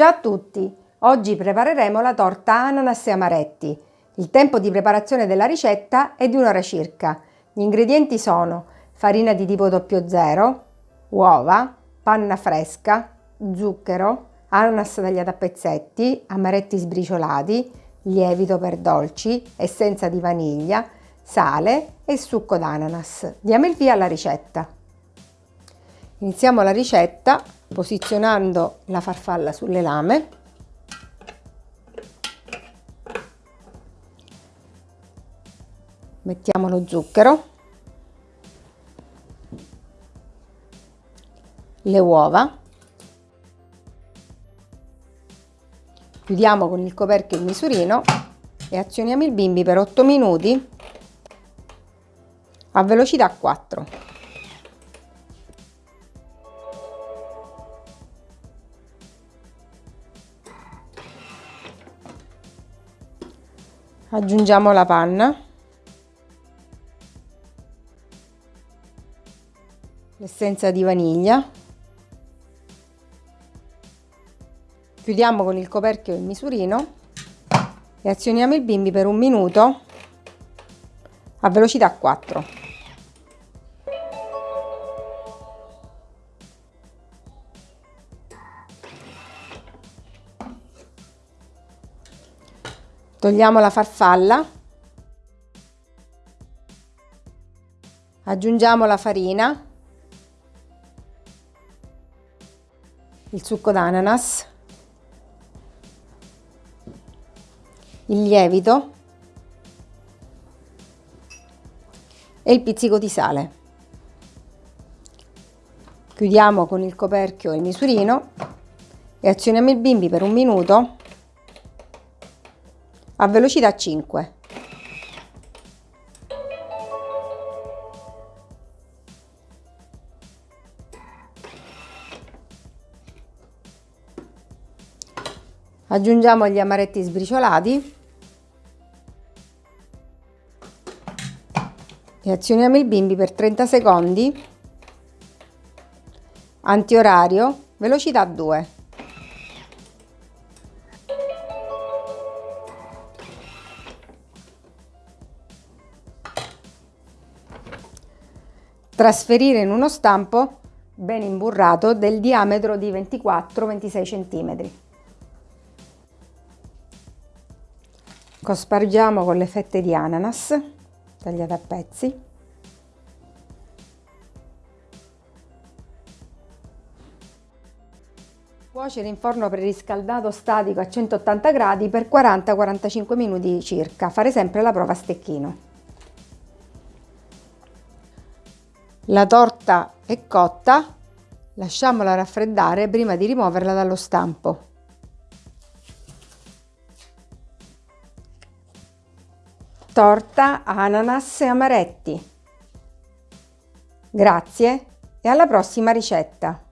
Ciao a tutti! Oggi prepareremo la torta ananas e amaretti. Il tempo di preparazione della ricetta è di un'ora circa. Gli ingredienti sono farina di tipo 00, uova, panna fresca, zucchero, ananas tagliati a pezzetti, amaretti sbriciolati, lievito per dolci, essenza di vaniglia, sale e succo d'ananas. Diamo il via alla ricetta. Iniziamo la ricetta posizionando la farfalla sulle lame. Mettiamo lo zucchero. Le uova. Chiudiamo con il coperchio il misurino e azioniamo il bimbi per 8 minuti a velocità 4 aggiungiamo la panna. L'essenza di vaniglia. Chiudiamo con il coperchio il misurino e azioniamo il bimbi per un minuto a velocità 4 Togliamo la farfalla, aggiungiamo la farina, il succo d'ananas, il lievito. E il pizzico di sale. Chiudiamo con il coperchio il misurino e azioniamo il bimbi per un minuto a velocità 5. Aggiungiamo gli amaretti sbriciolati e azioniamo il bimbi per 30 secondi, antiorario, velocità 2. Trasferire in uno stampo ben imburrato del diametro di 24-26 cm. Cospargiamo con le fette di ananas tagliate a pezzi. Cuocere in forno preriscaldato statico a 180 gradi per 40-45 minuti circa. Fare sempre la prova a stecchino. La torta è cotta, lasciamola raffreddare prima di rimuoverla dallo stampo. Torta, ananas e amaretti. Grazie e alla prossima ricetta!